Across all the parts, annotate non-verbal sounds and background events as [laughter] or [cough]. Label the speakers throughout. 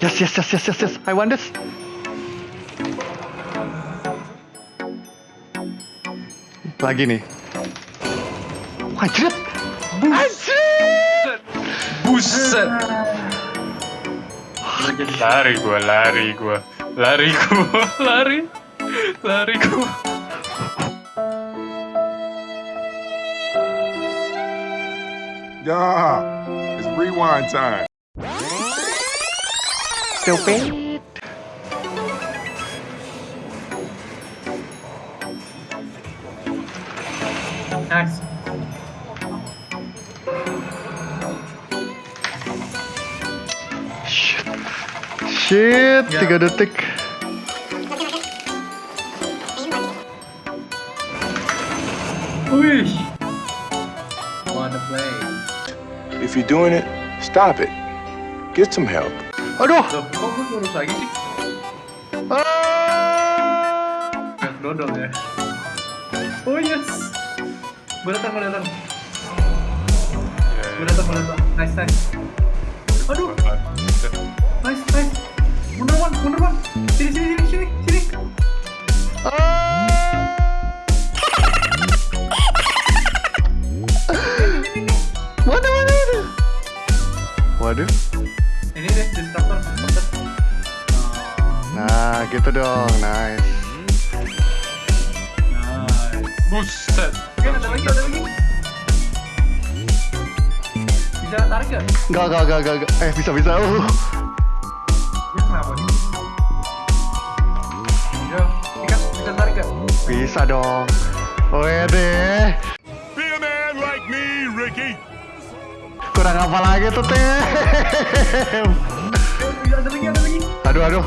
Speaker 1: Yes, yes, yes, yes, yes, yes. I want this. Lagi nih. Anjir. Anjir.
Speaker 2: Buset. Lari gua, lari gua. Lari gua, lari. Lari gua.
Speaker 3: Yeah, it's rewind time.
Speaker 1: Stupid.
Speaker 4: Nice.
Speaker 1: Shit. Shit,
Speaker 4: Ya.
Speaker 1: tiga detik.
Speaker 4: Wih. What a play.
Speaker 3: If you're doing it, stop it. Get some help.
Speaker 1: Aduh.
Speaker 4: Loh, kok gue lurus lagi sih?
Speaker 1: Ah.
Speaker 4: Kayak dodol ya. Oh yes. Gue datang, gue datang. Gue datang, gue datang. Nice, nice. Aduh, nice, nice. Mundur one, mundur one. Sini, sini, sini, sini, sini.
Speaker 1: Waduh, waduh. Waduh. Nah, gitu dong. Nice.
Speaker 4: Nice.
Speaker 2: Buset.
Speaker 4: Oke, ada lagi, ada lagi. Bisa tarik gak?
Speaker 1: Enggak, enggak, enggak, enggak, enggak. Eh, bisa, bisa. Uh. [laughs]
Speaker 4: Ini kenapa nih? Yo, ikan, bisa tarik gak?
Speaker 1: Bisa dong. Wede.
Speaker 3: Be a man like me, Ricky.
Speaker 1: Kurang apa lagi tuh, Tim?
Speaker 4: Bisa, ada lagi, ada lagi.
Speaker 1: Aduh, aduh.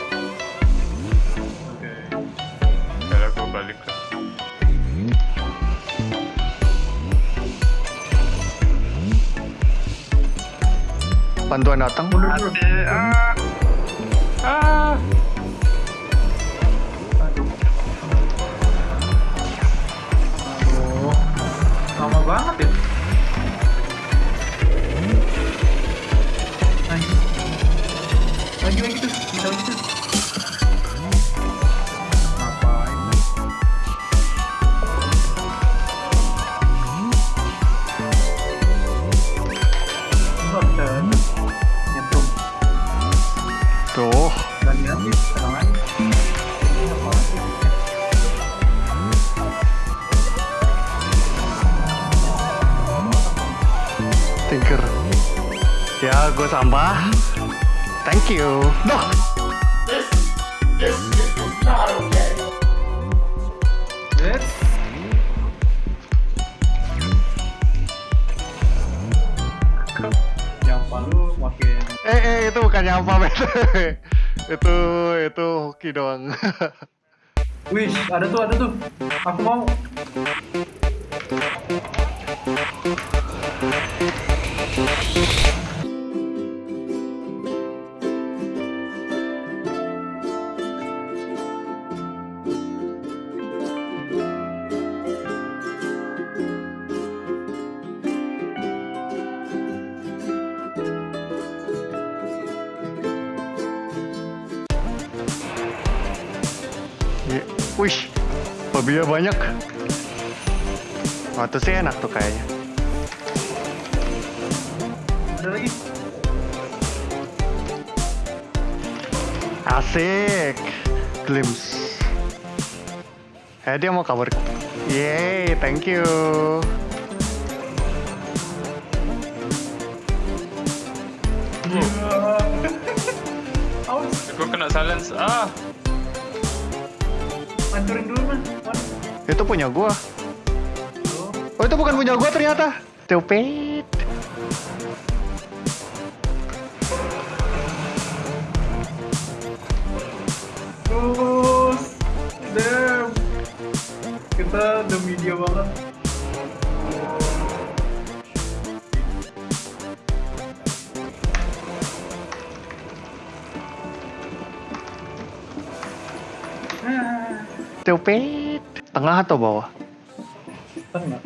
Speaker 1: Bantuan datang.
Speaker 4: Dulu.
Speaker 2: Ah. Ah.
Speaker 4: Aduh. Lama banget ya. Lagi. Lagi tuh. Lagi tuh.
Speaker 1: Ya, gue sampah. Thank you. Duh.
Speaker 4: Let's yang palu makin
Speaker 1: Eh, eh, itu bukan nyampah, men. [laughs] itu, itu hoki doang. [laughs]
Speaker 4: wih ada tuh ada tuh aku mau
Speaker 1: Wih, babinya banyak. Waktu sih enak tuh kayaknya. Asik. Glimpse. Eh, dia mau kabur. Yeay, thank you.
Speaker 2: Gua [laughs] kena silence. Ah.
Speaker 4: Hancurin dulu man.
Speaker 1: Itu punya gua.
Speaker 4: Oh,
Speaker 1: Oh, itu bukan punya gua ternyata. Stupid. Stupid. Tengah atau bawah?
Speaker 4: tengah.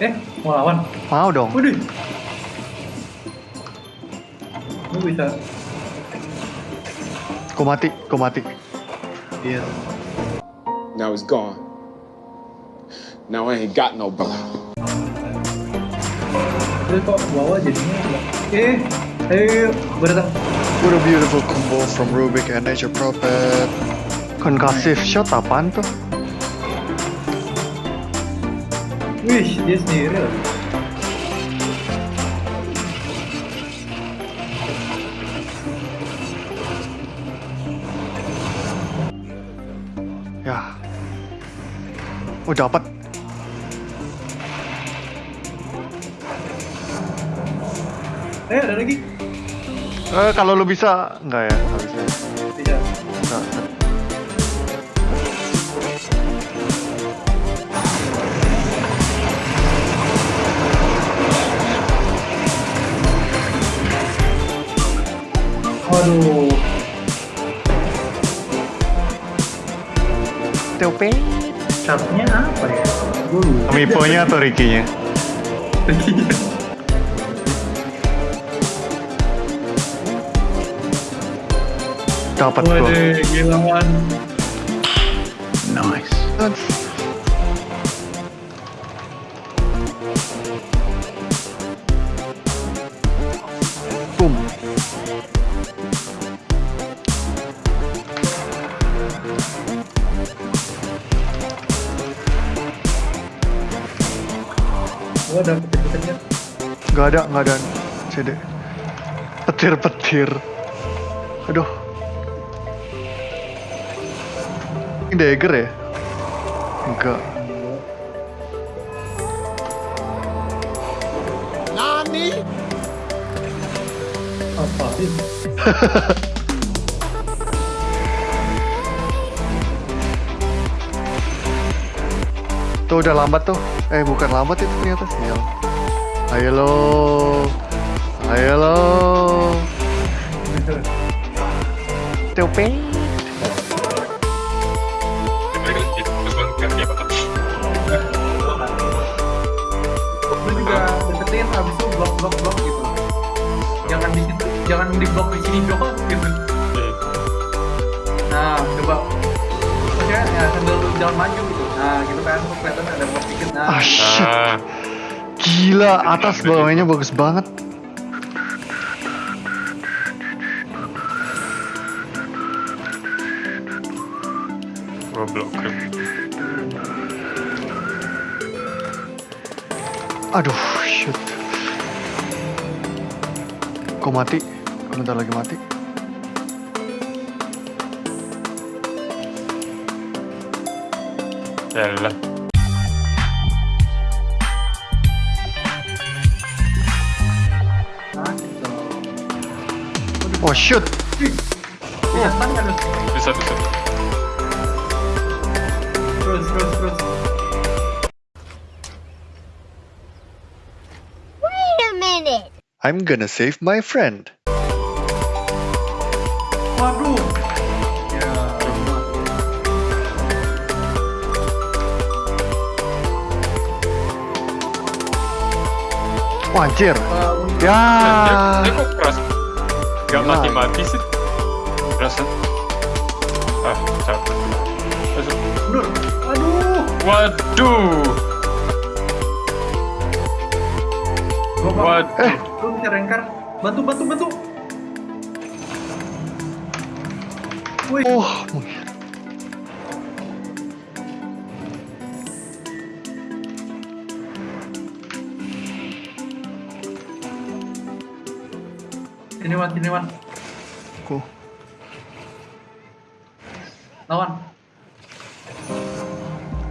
Speaker 4: Eh, mau lawan.
Speaker 1: Mau dong.
Speaker 4: Waduh. Lu bisa.
Speaker 1: Ku mati, ku mati.
Speaker 4: Iya.
Speaker 5: Now he's gone. Now I ain't got no brother.
Speaker 4: Terus kok bawah jadinya Eh, ayo, gue datang.
Speaker 6: What a beautiful combo from Rubik and Nature Prophet.
Speaker 1: Concussive shot apaan tuh?
Speaker 4: Wih, dia sendiri loh.
Speaker 1: Ya. Oh dapat.
Speaker 4: Eh, ada lagi.
Speaker 1: Eh kalau lu bisa enggak ya? Enggak bisa. Stupid.
Speaker 4: Sharpnya apa ya? Gue.
Speaker 1: Amiibo-nya atau Ricky-nya? Dapat gua.
Speaker 4: Waduh, gila man.
Speaker 1: Nice.
Speaker 4: Ada petir-petirnya.
Speaker 1: Gak ada, gak ada. CD. Petir-petir. Aduh. Ini dagger ya? Enggak.
Speaker 4: Apa sih? [laughs]
Speaker 1: Tuh udah lambat tuh. Eh bukan lambat itu ternyata sial. Ayo lo. Ayo lo. Stupid.
Speaker 2: Terus bang, kan dia bakal
Speaker 4: Lu juga deketin habis itu blok blok blok gitu. Jangan di situ, jangan di blok di sini doang gitu. Nah, coba. Oke, ya sambil lu jalan maju gitu. Nah, gitu kan, kelihatan ada blok dikit. Nah,
Speaker 1: Ah shit.
Speaker 2: Ah,
Speaker 1: Gila atas bawahnya bagus banget.
Speaker 2: grip.
Speaker 1: Aduh, shoot. Kok mati? Bentar lagi mati?
Speaker 2: Yalah.
Speaker 4: nah.
Speaker 1: Oh shoot.
Speaker 4: Bisa stun kan?
Speaker 2: Bisa bisa.
Speaker 4: Terus, terus, terus.
Speaker 7: Wait a minute.
Speaker 6: I'm gonna save my friend.
Speaker 4: Waduh.
Speaker 1: Wah anjir.
Speaker 4: uh,
Speaker 1: Ya.
Speaker 2: Dia, kok keras? Gak mati-mati sih. Keras kan? Ah, capek. Masuk.
Speaker 4: mundur. Aduh.
Speaker 2: Waduh. Waduh.
Speaker 1: Eh.
Speaker 4: Lu bisa rengkar. Bantu, bantu, bantu. Wih.
Speaker 1: Oh.
Speaker 4: Sini Wan, sini Wan.
Speaker 1: Ku.
Speaker 4: Lawan.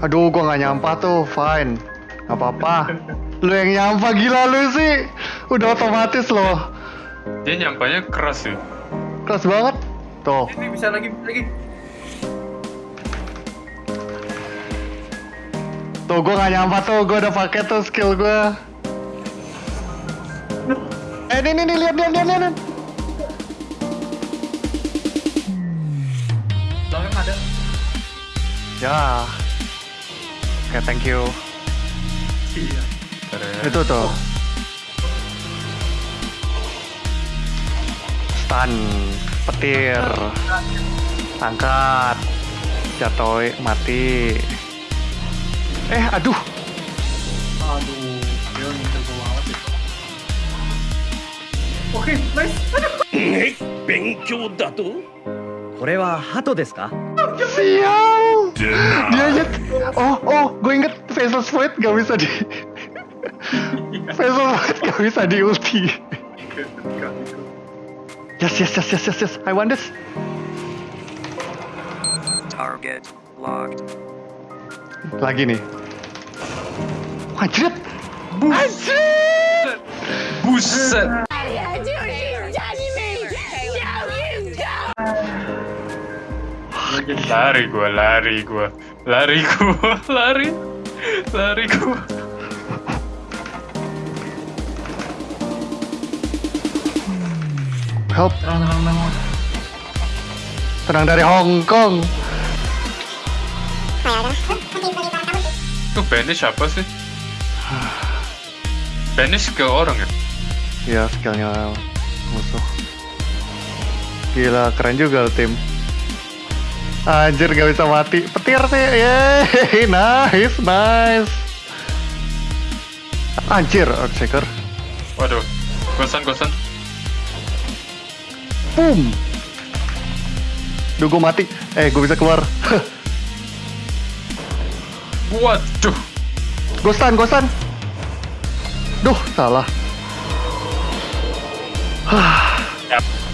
Speaker 1: Aduh, gua nggak nyampa tuh. Fine. Gak apa-apa. Lu yang nyampa gila lu sih. Udah otomatis loh.
Speaker 2: Dia nyampanya keras sih.
Speaker 1: Keras banget. Tuh.
Speaker 4: Ini bisa lagi, bisa lagi.
Speaker 1: Tuh gue gak nyampe tuh, gue udah pakai tuh skill gue. Eh ini nih nih lihat lihat lihat lihat.
Speaker 4: Belakang ada.
Speaker 1: Ya. Oke thank you.
Speaker 4: Iya.
Speaker 1: Itu tuh. Stun, petir, angkat, jatuh, mati. Eh, aduh,
Speaker 4: Aduh, Oke, nice. Aduh.
Speaker 8: 勉強だとこれは鳩ですか
Speaker 1: sial. Dia aja. Oh, oh, gue inget Vessel Void gak bisa di. Vessel Void gak bisa di ulti. Yes, yes, yes, yes, yes, yes. I want this.
Speaker 8: Target locked.
Speaker 1: Lagi nih. Anjir. Anjir.
Speaker 2: Buset. Lari gua, lari gua, lari gua, [laughs] lari, lari gua.
Speaker 1: Help.
Speaker 4: Tenang, tenang, tenang.
Speaker 1: Tenang dari Hong Kong.
Speaker 2: Itu banish apa sih? Banish ke orang ya?
Speaker 1: Ya, skillnya musuh. Gila, keren juga lo, tim. Anjir, gak bisa mati. Petir sih, yeay, [laughs] nice, nice. Anjir, Earthshaker.
Speaker 2: Waduh, gosan gosan.
Speaker 1: Boom. Duh, gue mati. Eh, gue bisa keluar. [laughs]
Speaker 2: Waduh,
Speaker 1: Gostan, gostan. Duh, salah. [sighs]